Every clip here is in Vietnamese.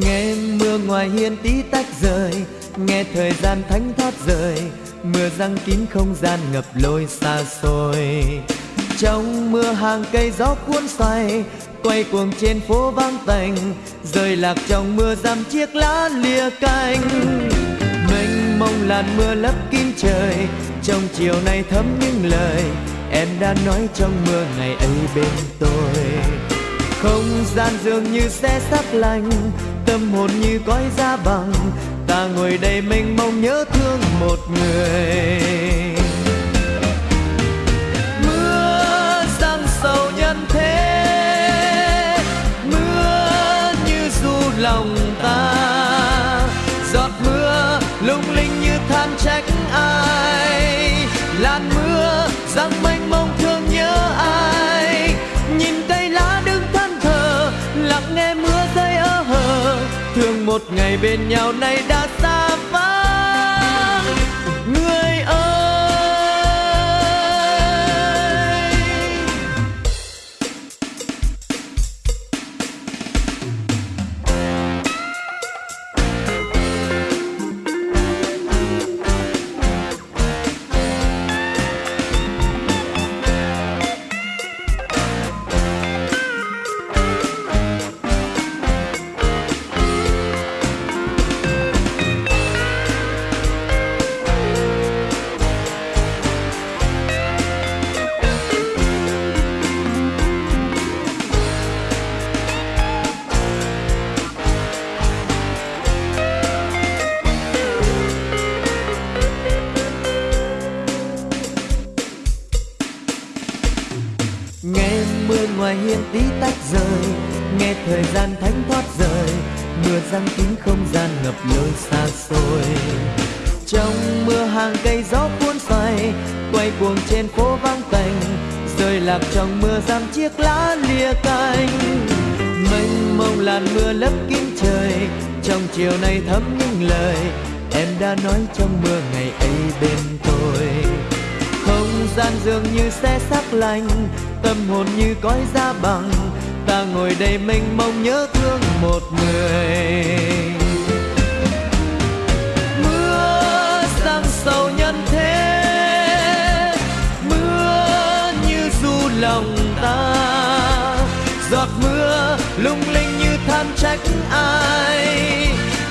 nghe mưa ngoài hiên tí tách rơi nghe thời gian thánh thoát rời, mưa răng kín không gian ngập lối xa xôi. Trong mưa hàng cây gió cuốn xoay quay cuồng trên phố vắng tành rơi lạc trong mưa dăm chiếc lá lìa cành. Mênh mông làn mưa lấp kín trời trong chiều nay thấm những lời em đã nói trong mưa ngày ấy bên tôi không gian dường như sẽ sắp lành, tâm hồn như cõi da bằng ta ngồi đây mênh mông nhớ thương một người. Mưa giăng sầu nhân thế, mưa như du lòng ta. Giọt mưa lung linh như than trách ai, làn mưa giăng mênh mông thương một ngày bên nhau nay đã xa vắng nghe mưa ngoài hiên tí tách rơi nghe thời gian thánh thoát rời, mưa răng kín không gian ngập lối xa xôi. Trong mưa hàng cây gió cuốn xoay, quay cuồng trên phố vắng tành rơi lạc trong mưa giam chiếc lá lìa cành. Mênh mông làn mưa lấp kín trời, trong chiều nay thấm những lời em đã nói trong mưa ngày ấy bên tôi. Không gian dường như xe sắc lành tâm hồn như cõi da bằng. Ta ngồi đây mênh mông nhớ thương một người. Mưa giăng sầu nhân thế, mưa như du lòng ta. Giọt mưa lung linh như than trách ai.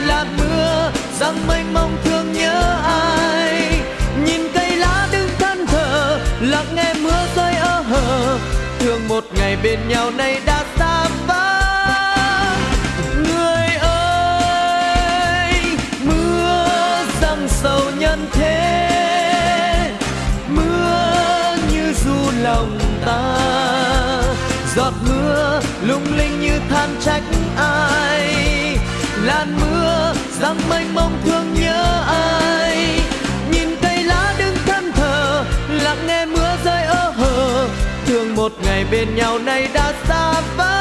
Là mưa giăng mênh mông thương nhớ ai bên nhau nay đã xa vắng người ơi, mưa giăng sầu nhân thế. Mưa như du lòng ta. Giọt mưa lung linh như than trách ai. Làn mưa giăng mênh mông thương nhớ ai. Nhìn cây lá đứng thân thờ lặng nghe mưa rơi một ngày bên nhau nay đã xa vắng